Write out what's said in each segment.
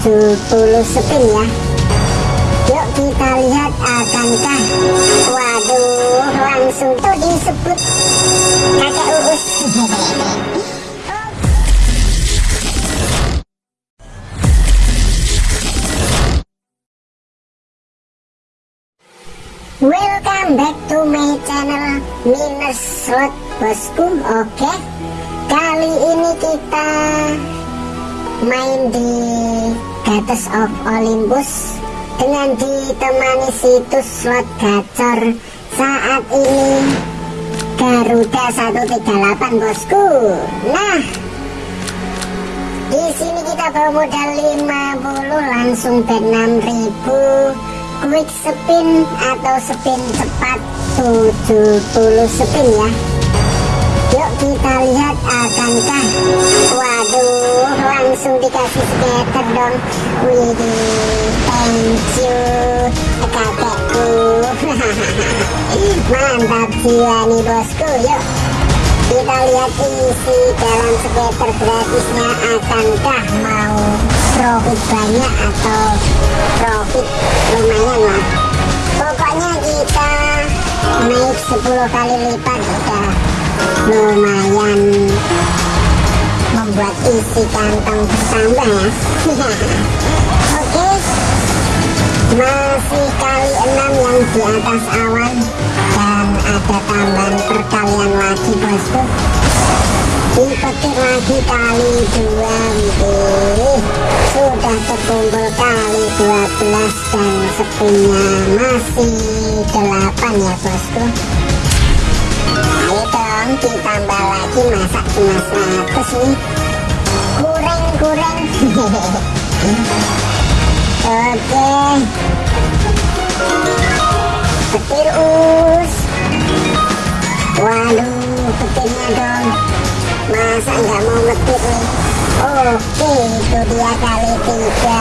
70 spin ya. Yuk kita lihat akankah waduh langsung tuh disebut kakek uus Welcome back to my channel Minus Slot Bosku. Oke Kali ini kita main di Gates of Olympus dengan ditemani situs slot gacor saat ini Garuda 138 bosku. Nah di sini kita bawa modal 50 langsung bet 6000 quick spin atau spin cepat 70 spin ya. Yuk kita lihat akankah waduh langsung dikasih scatter dong. Wih thank you. Kakekku. Mantap jiwa nih bosku. Yuk kita lihat isi dalam scatter gratisnya akankah mau profit banyak atau profit lumayan lah. Pokoknya kita naik 10 kali lipat udah lumayan membuat isi kantong bertambah ya. Oke. Masih kali 6 yang di atas awan dan ada tambahan perkalian lagi bosku. Dipetik lagi kali 2 wih sudah terkumpul kali 12 dan spinnya masih 8 ya bosku. Ayo dong ditambah lagi masa cuma 100 nih oke petir us. Waduh petirnya dong. Masa nggak mau ngetir nih? Oke itu dia kali tiga.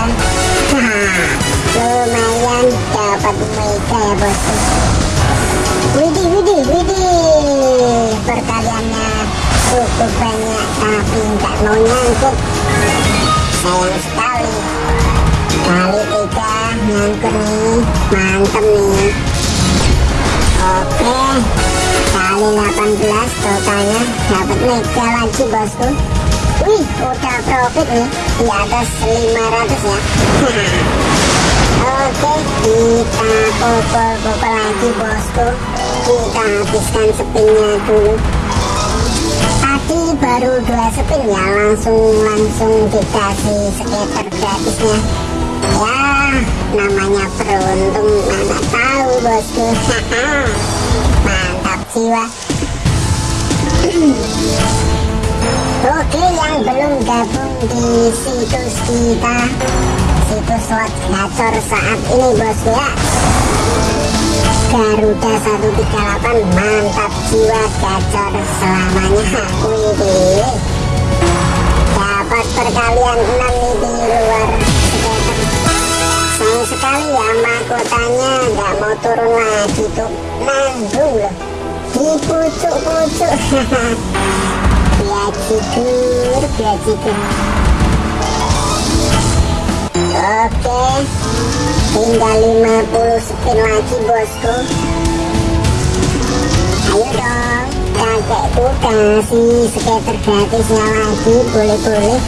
Lumayan dapat mega ya bosku. Widih widih widih. Perkaliannya cukup banyak tapi nggak mau nyangkut sayang sekali kali tiga nyangkut nih mantep nih oke kali 18 totalnya dapat mega lagi bosku wih udah profit nih di atas 500 ya Oke, kita pukul-pukul lagi bosku. Kita habiskan spinnya dulu. Tadi baru dua spin ya, langsung langsung dikasih skater gratisnya. Ya, namanya beruntung, mana tahu bosku. Mantap jiwa. Oke, yang belum gabung di situs kita situs slot gacor saat ini bosku ya Garuda 138 mantap jiwa gacor selamanya. Widih dapat perkalian 6 nih di luar sayang sekali ya mahkotanya nggak mau turun lagi tuh. Nanggung loh. Di pucuk-pucuk biajigur biajigur Oke. Tinggal 50 spin lagi bosku. Ayo dong. Kakekku kasih skater gratisnya lagi Boleh-boleh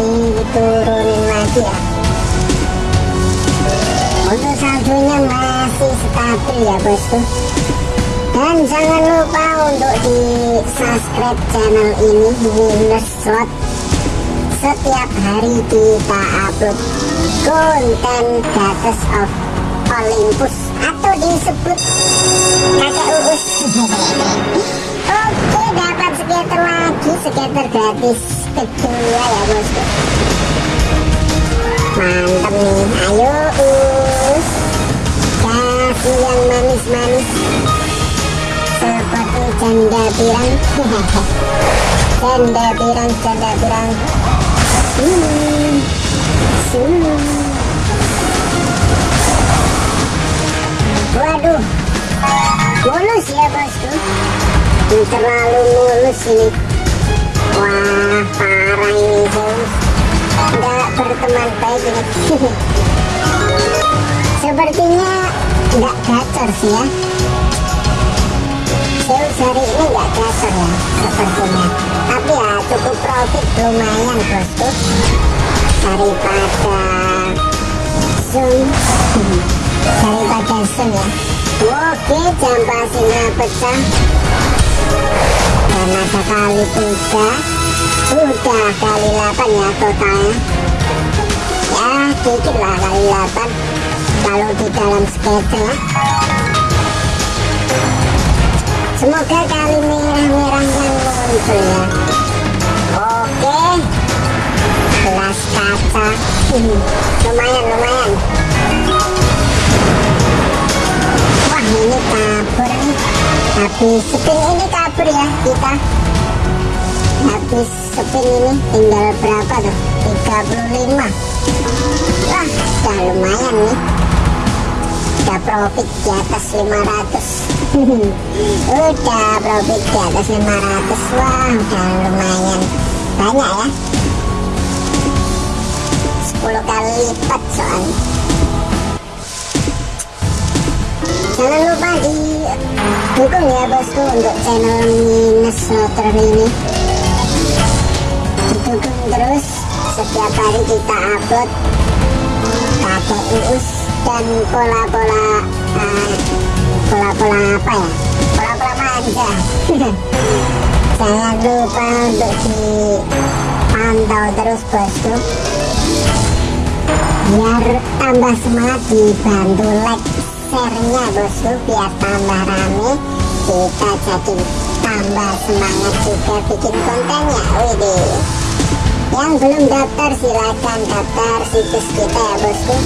Diturunin lagi ya. Untuk saldonya masih stabil ya bosku. Dan jangan lupa untuk di subscribe channel ini Minus Slot setiap hari kita upload konten Gates of Olympus. Atau disebut kakek urus oke dapat skater lagi. Skater gratis kedua ya bosku mantap nih. Ayo us kasih yang manis-manis. Seperti janda pirang. Janda pirang janda pirang Hmm. Hmm. Waduh, mulus ya bosku. Ini terlalu mulus ini. Wah, parah ini Zeus. Nggak berteman baik ini sepertinya nggak gacor sih ya Zeus hari ini nggak gacor ya sepertinya ya profit lumayan bosku daripada zoom. Daripada zoom ya. Oke jam pasirnya pecah. Dan ada kali tiga. Udah kali 8 ya totalnya. Ya dikit lah kali 8 kalau di dalam schedule semoga kali merah-merahnya muncul ya oke gelas kaca lumayan lumayan. Wah ini kabur nih habis spin ini kabur ya kita. Habis spin ini tinggal berapa tuh? 35 wah udah lumayan nih. Udah profit di atas 500 udah profit di atas 500 wah udah lumayan banyak ya 10 kali lipat soalnya. Jangan lupa di dukung ya bosku untuk channel minus motor ini. Didukung terus setiap hari kita upload. KTUS dan pola-pola uh, pola-pola apa ya? Pola-pola manja jangan lupa untuk dipantau terus bosku biar tambah semangat dibantu like share-nya bosku biar tambah rame kita jadi tambah semangat juga bikin kontennya. Widih. Yang belum daftar silahkan daftar situs kita ya bosku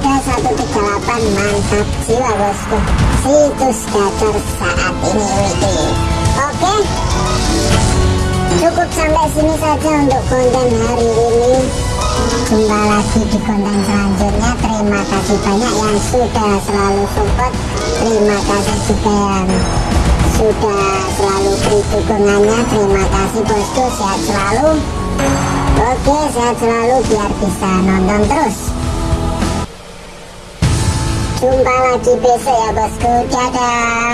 Garuda 138 mantap jiwa bosku situs gacor saat ini widih oke cukup sampai sini saja untuk konten hari ini jumpa lagi di konten selanjutnya terima kasih banyak yang sudah selalu support terima kasih juga yang sudah selalu beri dukungannya terima kasih bosku sehat selalu oke sehat selalu biar bisa nonton terus jumpa lagi besok ya bosku. Dadah